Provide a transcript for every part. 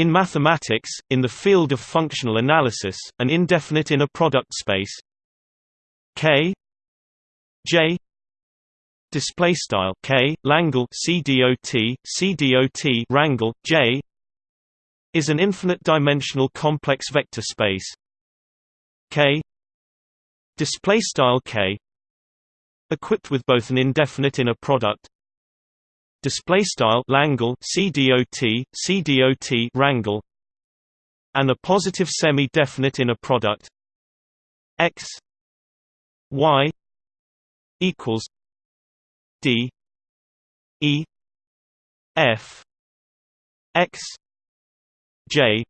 In mathematics, in the field of functional analysis, an indefinite inner product space. K. J. Display style K. Langle CDOT CDOT rangle J. Is an infinite dimensional complex vector space. K. Display style K. Equipped with both an indefinite inner product display style Langle CDOT CDOT rangle and a positive semi-definite inner product. X y equals d e f x j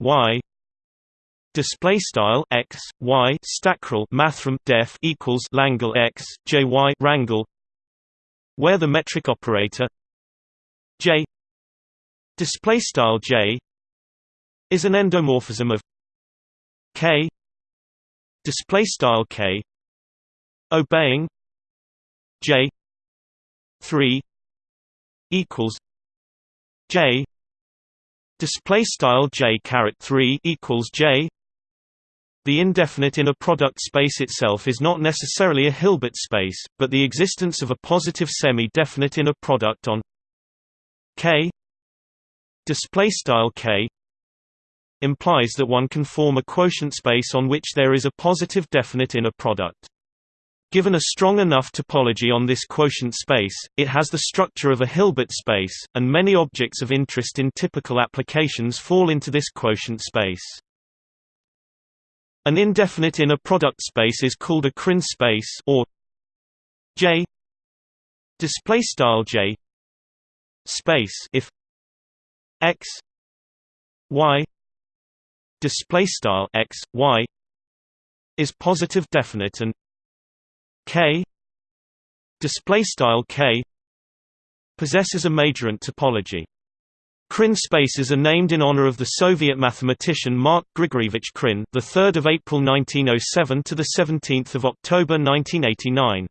y display style x y stackrel mathrm def equals langle x j y rangle where the metric operator j display style j is an endomorphism of k display style k obeying j 3 equals j display style j caret 3 equals j the indefinite inner product space itself is not necessarily a Hilbert space, but the existence of a positive semi-definite inner product on K display style K implies that one can form a quotient space on which there is a positive definite inner product. Given a strong enough topology on this quotient space, it has the structure of a Hilbert space, and many objects of interest in typical applications fall into this quotient space. An indefinite inner product space is called a Krein space or J. Display style J. Space if x y display style x y is positive definite and k display style k possesses a majorant topology Krein spaces are named in honor of the Soviet mathematician Mark Grigoryevich Krein, the 3rd of April 1907 to the 17th of October 1989.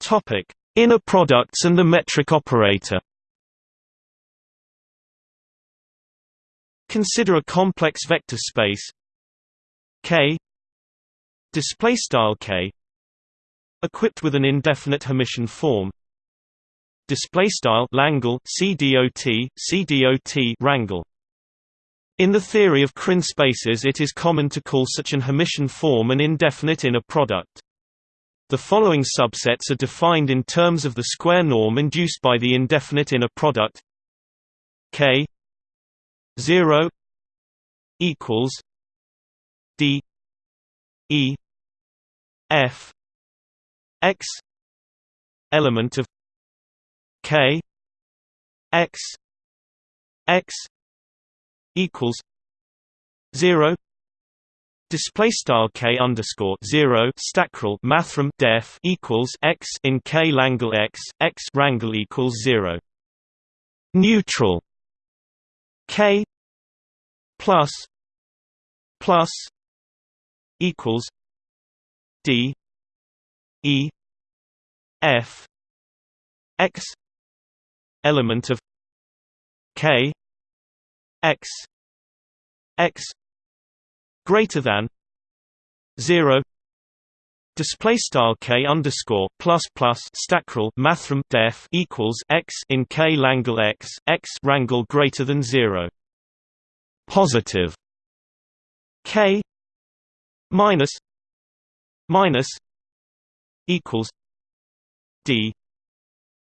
Topic: Inner products and the metric operator. Consider a complex vector space K display style K equipped with an indefinite Hermitian form. Display style Langle CDOT CDOT rangle in the theory of Krein spaces it is common to call such an Hermitian form an indefinite inner product. The following subsets are defined in terms of the square norm induced by the indefinite inner product. K 0 equals D E F x element of k x x equals 0 Display style k underscore zero stackrel mathrm def equals x in k langle x x rangle equals zero. Neutral k plus plus equals d E F X element of K X X greater than zero Display style k underscore plus plus stackrel mathrm def equals x in k langle x x rangle greater than zero. Positive k minus minus equals D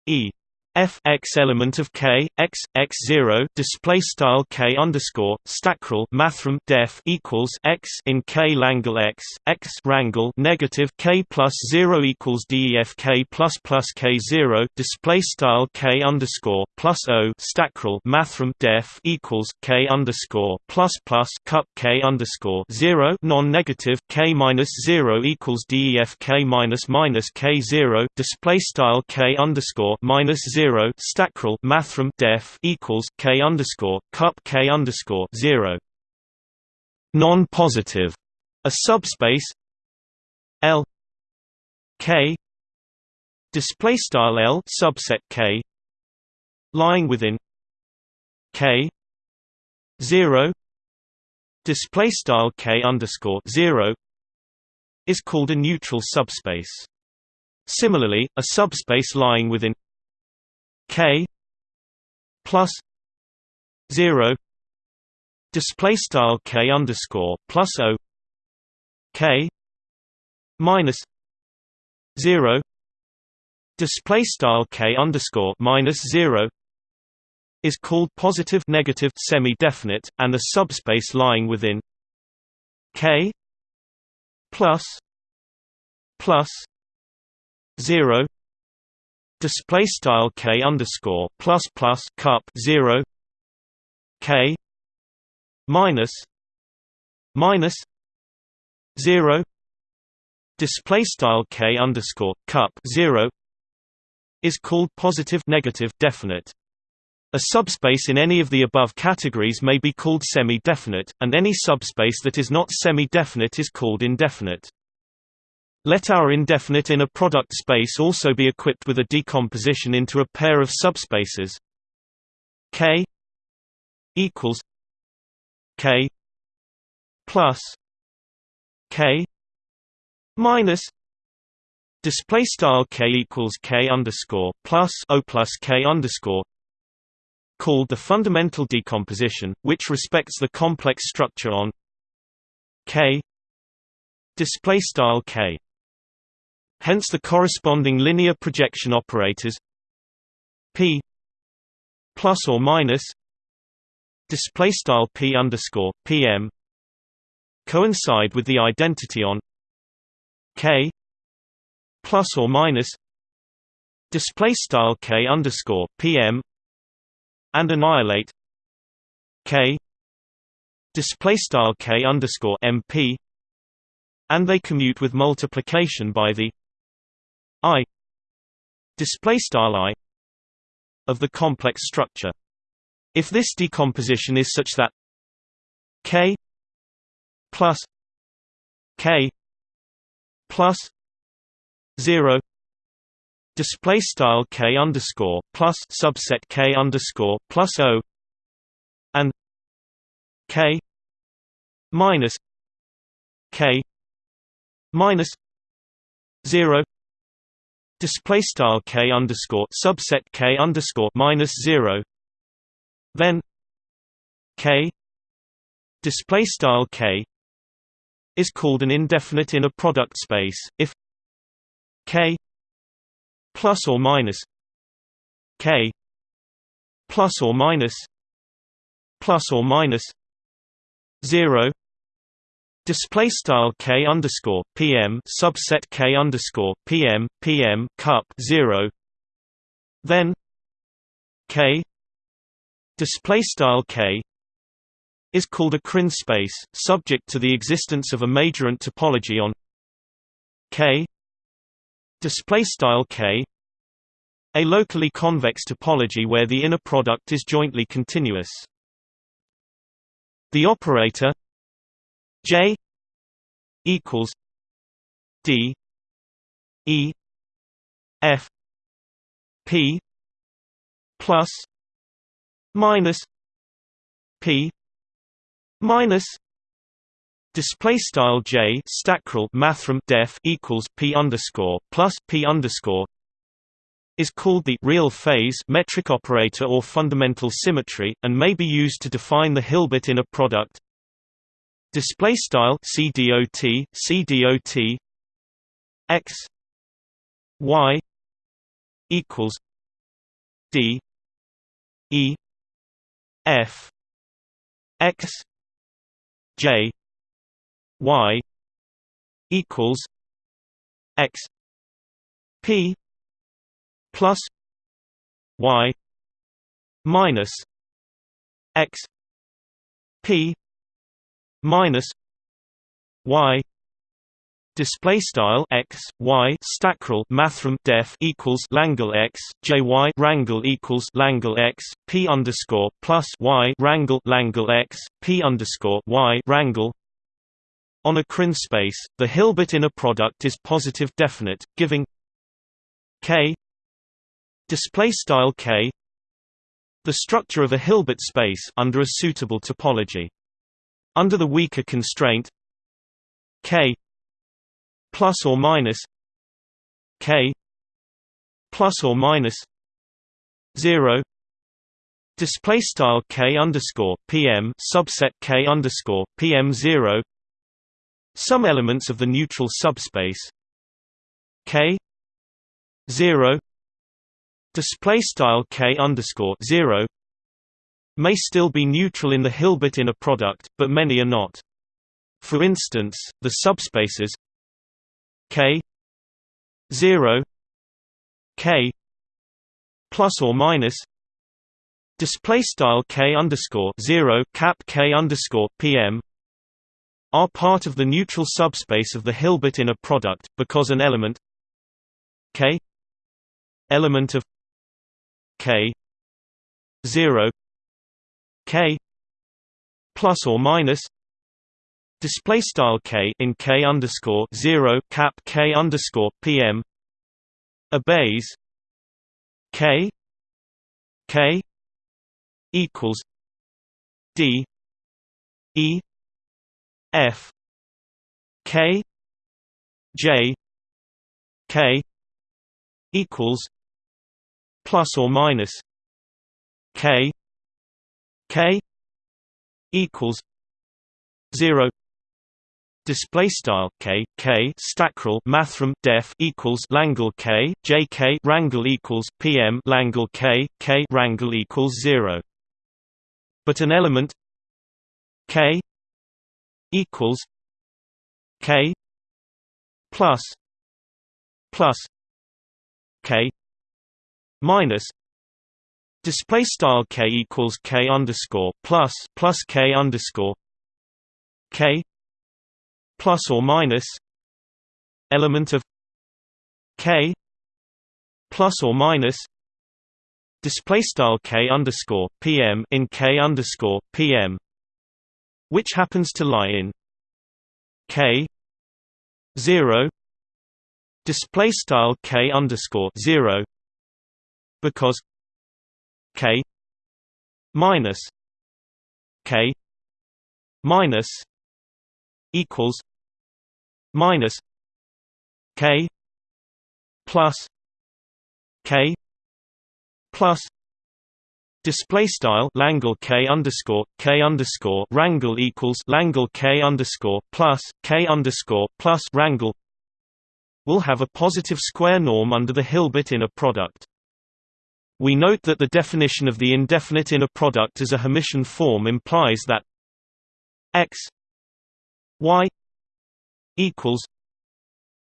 E f x element of k x x zero display style k underscore stackrel mathrm def equals x in k langle x x rangle negative k plus zero equals def k plus plus k zero display style k underscore plus o stackrel mathrm def equals k underscore plus plus cup k underscore zero non-negative k minus zero equals def k minus minus k zero display style k underscore minus zero zero stackrel mathrm def equals k underscore cup k underscore zero. Non-positive, a subspace L K display style L subset K lying within K 0 display style K underscore 0 is called a neutral subspace similarly a subspace lying within K plus 0 display style K underscore plus O K minus 0 display style K underscore minus 0 is called positive negative semi-definite, and the subspace lying within K plus plus zero display style K underscore plus plus cup zero K minus minus zero display style K underscore cup zero is called positive negative definite a subspace in any of the above categories may be called semi-definite, and any subspace that is not semi-definite is called indefinite. Let our indefinite inner product space also be equipped with a decomposition into a pair of subspaces K equals K plus K minus display style K equals K underscore plus O plus K underscore called the fundamental decomposition, which respects the complex structure on K display style K. Hence the corresponding linear projection operators P plus or minus display style P underscore PM coincide with the identity on K plus or minus display style K underscore PM and annihilate k display style k underscore mp and they commute with multiplication by the i display style i of the complex structure. If this decomposition is such that k plus k plus 0 display style k underscore plus subset k underscore plus o and k minus k minus zero display style k underscore subset k underscore minus zero. Then k display style k is called an indefinite inner product space. If k plus or minus k plus or minus plus or minus 0 display style k underscore pm subset k underscore pm pm cup 0 then k display style k is called a Krein space subject to the existence of a majorant topology on k. Display style k a locally convex topology where the inner product is jointly continuous. The operator j equals d e f p plus minus p minus Display style j stackrel mathrm def equals p underscore plus p underscore is called the real phase metric operator or fundamental symmetry, and may be used to define the Hilbert inner product. Display style cdot cdot x y equals d e f x j y equals x p plus y minus x p minus y Display style x y stackrel mathrm def equals Langle x j y rangle equals Langle x p underscore plus y rangle Langle x p underscore y rangle on a Krein space, the Hilbert inner product is positive definite, giving k display style k the structure of a Hilbert space under a suitable topology under the weaker constraint k plus or minus k plus or minus 0 display style k underscore pm subset k underscore pm 0 some elements of the neutral subspace k 0 display style k underscore 0 may still be neutral in the Hilbert inner product, but many are not. For instance, the subspaces k 0 k plus or minus display style k underscore 0 cap k underscore pm are part of the neutral subspace of the Hilbert inner product because an element k element of k 0 k plus or minus display style k in k underscore 0 cap k underscore pm obeys k k equals d e f k j k equals plus or minus k k equals 0 display style k k stackrel mathrm def equals langle k j k rangle equals pm langle k k rangle equals 0 but an element k equals k plus plus k minus display style k equals k underscore plus plus k underscore k plus or minus element of k plus or minus display style k underscore pm in k underscore pm which happens to lie in k 0 display style k underscore 0 because k minus k minus equals minus k plus k plus Display style Langle K underscore K underscore Rangle equals Langle K underscore plus K underscore plus Rangle will have a positive square norm under the Hilbert inner product. We note that the definition of the indefinite inner product as a Hermitian form implies that x y equals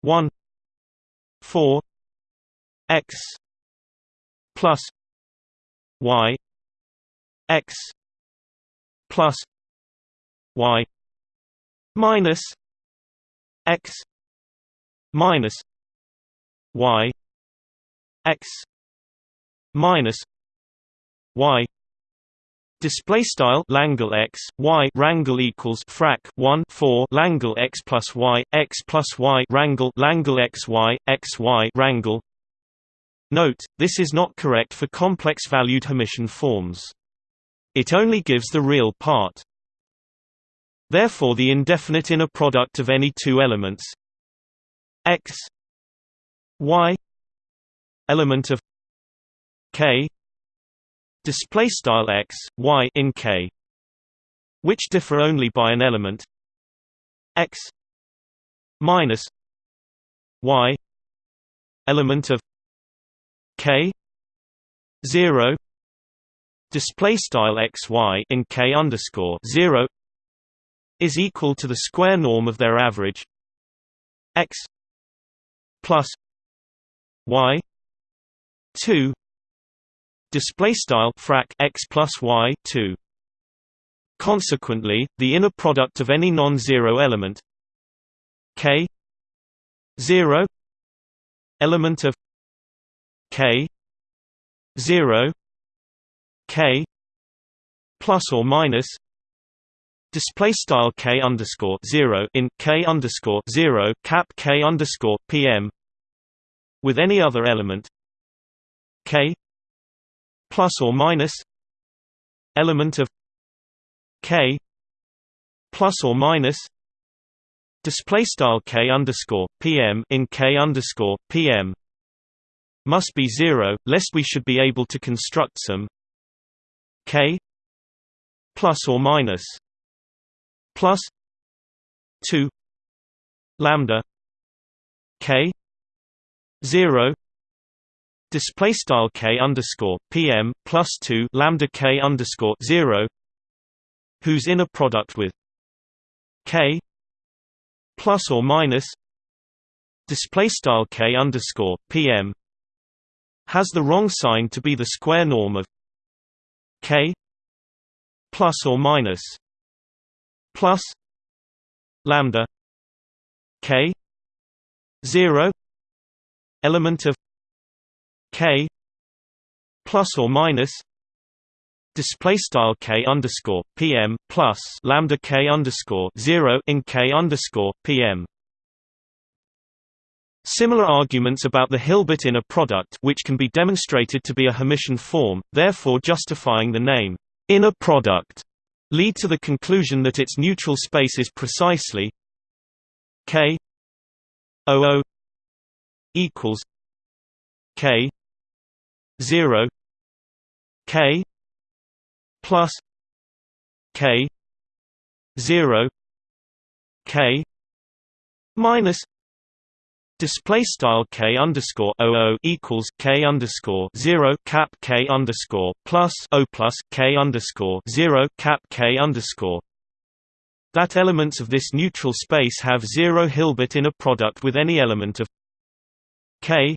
1 4 x plus y x plus y minus x minus y x minus y Display style Langle x y rangle equals frac 1 4 Langle x plus y x plus y rangle Langle x y x y rangle. Note, this is not correct for complex valued Hermitian forms. It only gives the real part. Therefore, the indefinite inner product of any two elements x y element of k display style x y in k which differ only by an element x minus y element of k 0 display style x y in k underscore 0 is equal to the square norm of their average x plus y 2 display style frac x plus y 2 consequently the inner product of any non-zero element k 0 element of k 0 k plus or minus display style k underscore 0 in k underscore 0 cap k underscore pm with any other element k plus or minus element of k plus or minus display style k underscore pm in k underscore pm must be zero, lest we should be able to construct some k plus or minus plus two lambda k zero display style k underscore pm plus two lambda k underscore zero whose inner product with k plus or minus display style k underscore pm has the wrong sign to be the square norm of k plus or minus plus lambda k 0 element of k plus or minus display style k underscore pm plus lambda k underscore zero in k underscore pm. Similar arguments about the Hilbert inner product, which can be demonstrated to be a Hermitian form, therefore justifying the name inner product, lead to the conclusion that its neutral space is precisely k 00 equals k 0 k plus k 0 k minus Display style k underscore o equals k underscore zero cap k underscore plus o plus k underscore zero cap k underscore. That elements of this neutral space have zero Hilbert inner product with any element of k.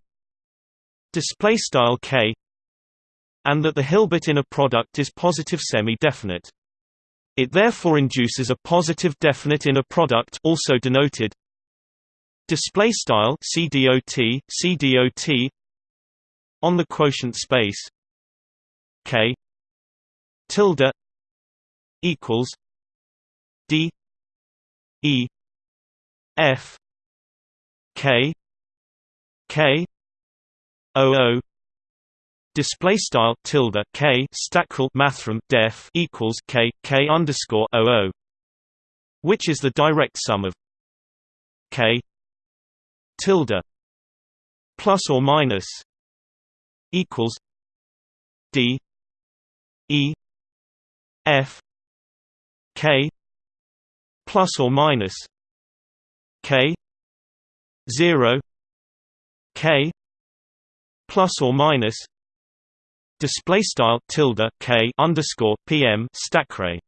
Display style k and that the Hilbert inner product is positive semi-definite. It therefore induces a positive definite inner product also denoted display style CDOT CDOT on the quotient space K tilde equals D E F K K O O display style tilde k stackrel mathrm def equals k k underscore oo, which is the direct sum of k tilde plus or minus equals d e f k plus or minus k 0 k plus or minus display style tilde k underscore pm stackray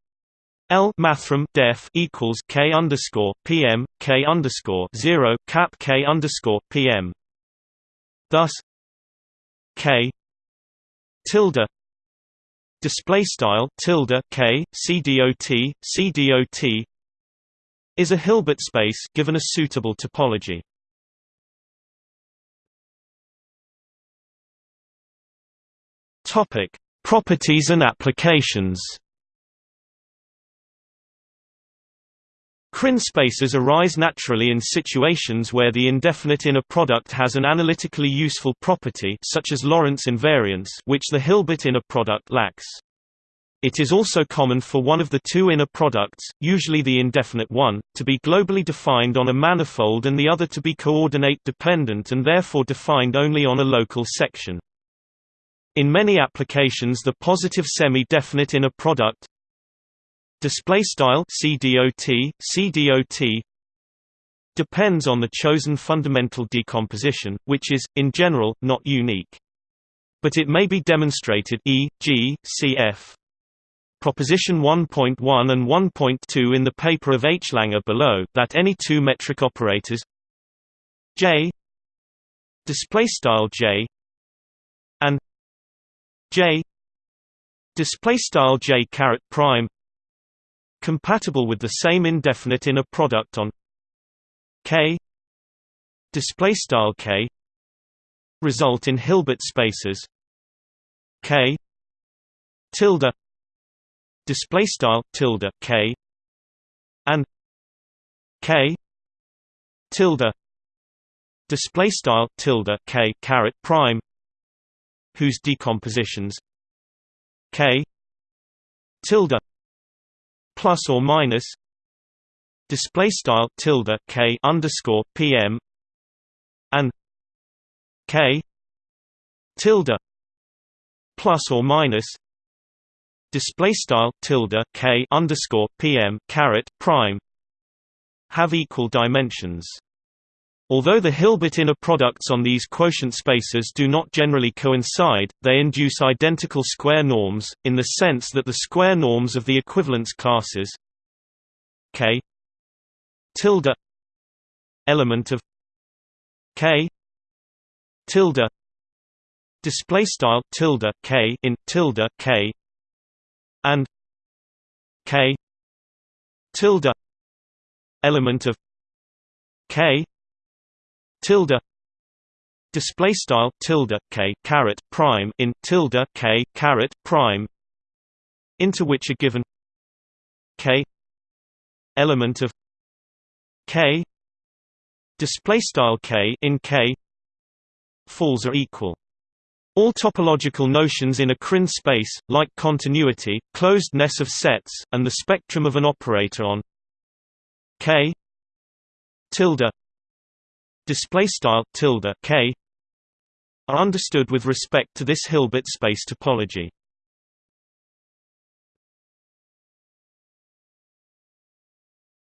L mathrm def equals k underscore pm k underscore zero cap k underscore pm. Thus, k tilde display style tilde k cdot cdot is a Hilbert space given a suitable topology. Topic: Properties and applications. Krein spaces arise naturally in situations where the indefinite inner product has an analytically useful property such as Lorentz invariance which the Hilbert inner product lacks. It is also common for one of the two inner products, usually the indefinite one, to be globally defined on a manifold and the other to be coordinate dependent and therefore defined only on a local section. In many applications the positive semi-definite inner product display style CDOT CDOT depends on the chosen fundamental decomposition which is in general not unique but it may be demonstrated e.g. cf Proposition 1.1 and 1.2 in the paper of H. Langer below that any two metric operators J display style J and J display style J caret prime compatible with the same indefinite inner product on K display style K result in Hilbert spaces K tilde display style tilde K and K tilde display style tilde k caret prime whose decompositions k tilde plus or minus display style tilde k underscore pm and k tilde plus or minus display style tilde k underscore pm caret prime have equal dimensions. Although the Hilbert inner products on these quotient spaces do not generally coincide, they induce identical square norms, in the sense that the square norms of the equivalence classes k tilde element of k tilde display style tilde k in tilde k and k tilde element of k tilde display style tilde k caret prime in tilde k caret prime into which a given k element of k display style k in k falls are equal. All topological notions in a Krein space, like continuity, closedness of sets, and the spectrum of an operator on k tilde display style tilde k are understood with respect to this Hilbert space topology.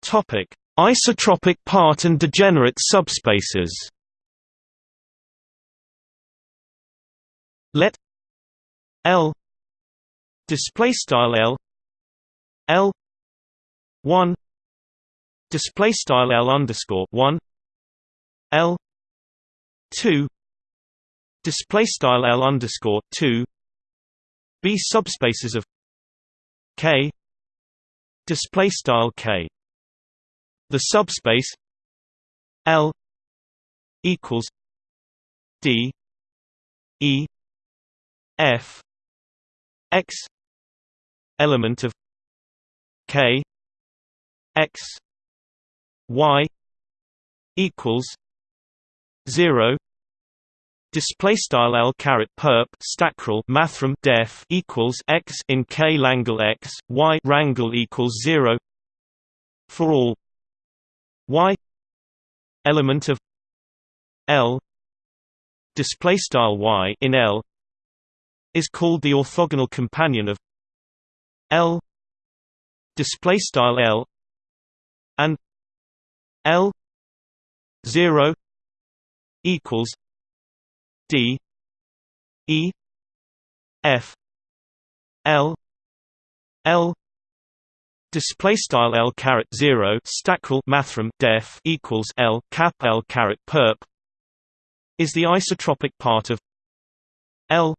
Topic: Isotropic part and degenerate subspaces. Let L display style L L one display style L underscore one L two display style L underscore two B subspaces of K display style K. The subspace L equals D E F X element of K X Y equals zero Display style L caret perp stackrel mathrm def equals x in K Langle x Y rangle equals zero for all y element of L display style y in L is called the orthogonal companion of L display style L and L 0 equals D E F L L Display style L caret zero stackrel mathrm def equals L cap L caret perp is the isotropic part of L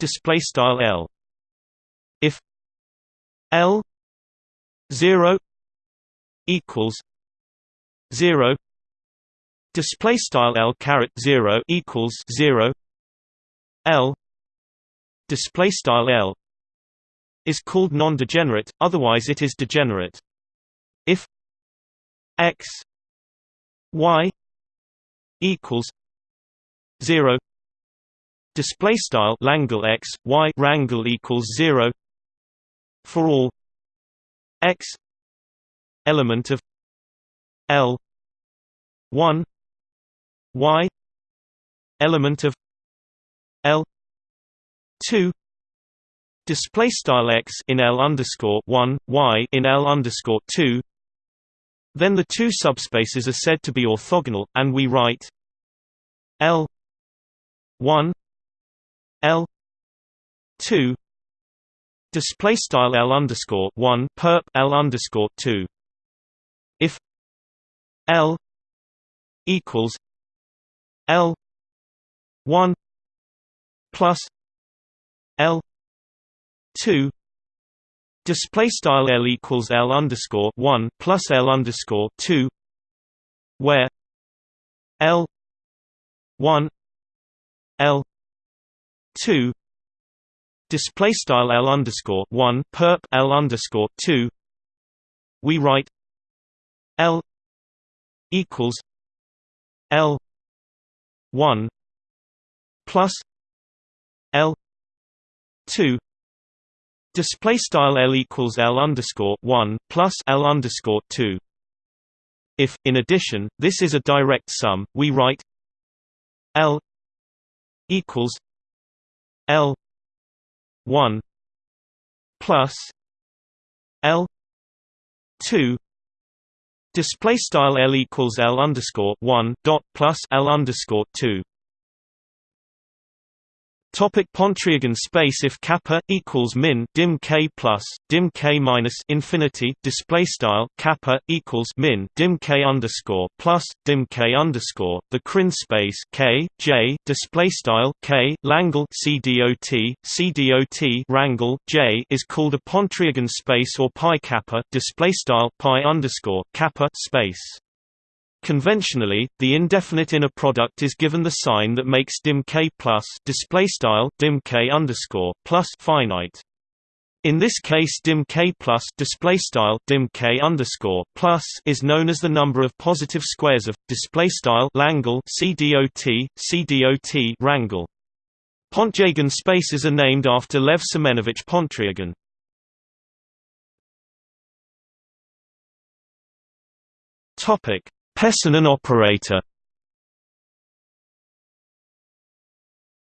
display style L. If L zero equals zero display style L caret zero equals zero L display style L is called non-degenerate, otherwise it is degenerate. If x y equals 0 display style Langle x y rangle equals 0 for all x element of L 1 y element of L 2 display style x in L underscore one y in L underscore two. Then the two subspaces are said to be orthogonal, and we write L one L two display style L underscore one perp L underscore two. If L equals L one plus L two display style L equals L underscore one plus L underscore two where L one L two display style L underscore one perp L underscore two we write L equals L one plus L two display style L equals L underscore one plus L underscore two. If, in addition, this is a direct sum, we write L equals L one plus L two display style L equals L underscore one dot plus L underscore two Topic Pontryagin space If kappa equals min dim k plus dim k minus infinity display style kappa equals min dim k underscore plus dim k underscore the Krein space k j display style k Langle c dot c dot rangle j is called a Pontryagin space or pi kappa display style pi underscore kappa space. Conventionally, the indefinite inner product is given the sign that makes dim k plus display style dim k underscore plus finite. In this case, dim k plus display style dim k underscore plus is known as the number of positive squares of display style Langle c dot c dot rangle. Pontryagin spaces are named after Lev Semenovich Pontryagin. Topic Pesonen operator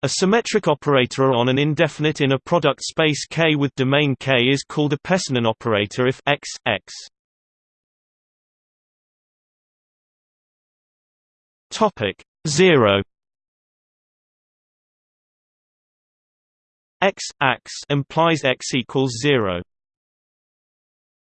A symmetric operator on an indefinite inner product space K with domain K is called a Pesonen operator if x, x. Topic 0 x, x implies x equals 0.